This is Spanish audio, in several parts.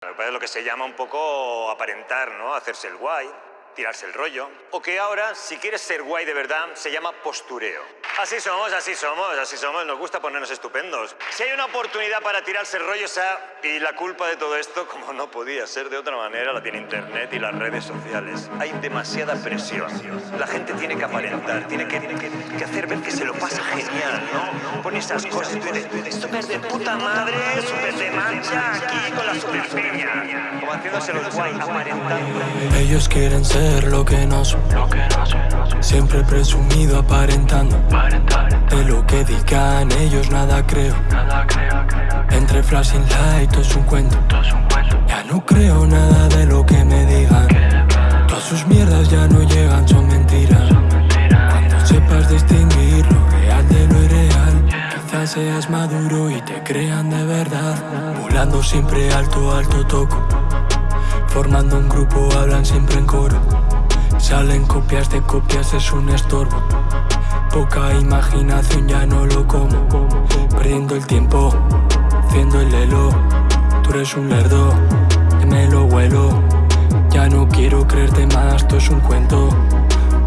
Es lo que se llama un poco aparentar, ¿no? Hacerse el guay, tirarse el rollo. O que ahora, si quieres ser guay de verdad, se llama postureo. Así somos, así somos, así somos. Nos gusta ponernos estupendos. Si hay una oportunidad para tirarse el rollo, esa y la culpa de todo esto, como no podía ser de otra manera, la tiene Internet y las redes sociales. Hay demasiada presión. La gente tiene que aparentar, tiene que, que, que hacer ver que se lo pasa genial, ¿no? Pone esas cosas y tú dices, súper de puta madre, súper de mancha, aquí con la super peña. Como haciéndose los guay, aparentando. Ellos quieren ser lo que no son. Siempre presumido aparentando. De lo que digan ellos nada creo. Entre flashing light todo es un cuento. Ya no creo nada de lo que me digan. Todas sus mierdas ya no llegan, son mentiras. Cuando sepas distinguir lo real de lo irreal, quizás seas maduro y te crean de verdad. Volando siempre alto, alto toco. Formando un grupo hablan siempre en coro Salen copias de copias, es un estorbo. Poca imaginación, ya no lo como. Perdiendo el tiempo, haciendo el elo. Tú eres un lerdo, me lo huelo Ya no quiero creerte más, esto es un cuento.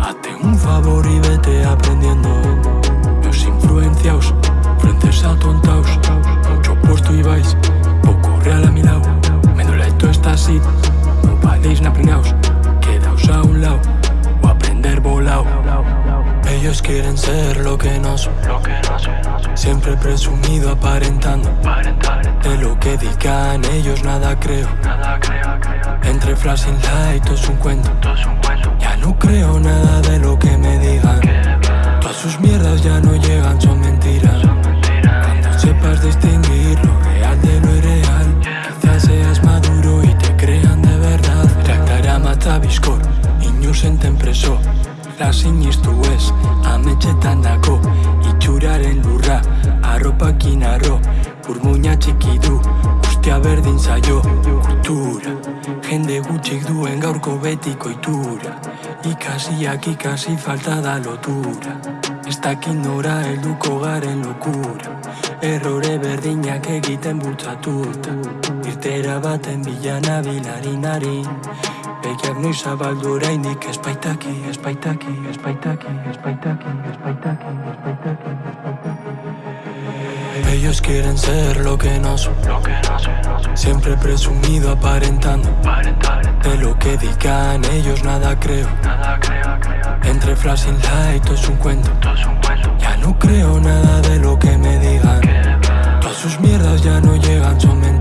Hazte un favor y vete aprendiendo. Los influenciaos, frentes atontaos. Mucho puesto y vais, poco real a mi lado. Me duele todo está así no paréis naplinaos, quedaos quieren ser lo que no son, siempre presumido aparentando. De lo que digan ellos nada creo. Entre flashing light todo es un cuento. Ya no creo nada de lo que me digan. Todas sus mierdas ya no llegan, son mentiras. Cuando sepas distinguir lo real de lo irreal, quizás seas maduro y te crean de verdad. Reaktarama eta bizkor, inusenten preso. La sinistu ez, ametxetan dago, itxuraren lurra, arropakin arro, burmuina txiki du, ustea berdin zaio, kultura. Jende gutxik duen gaurko betiko itura, ikasiak ikasi falta da lotura. Ez dakit nora helduko garen lokura, errore berdinak egiten bultzatuta. Irtera baten bilana bilarinari Begiak noiz zabaldu oraindik espaitaki, espaitaki, espaitaki, espaitaki, espaitaki, espaitaki, espaitaki Ellos quieren ser lo que no son. Siempre presumido aparentando. De lo que digan ellos nada creo Entre flashing light todo es un cuento. Ya no creo nada de lo que me digan. Todas sus mierdas ya no llegan, son mentiras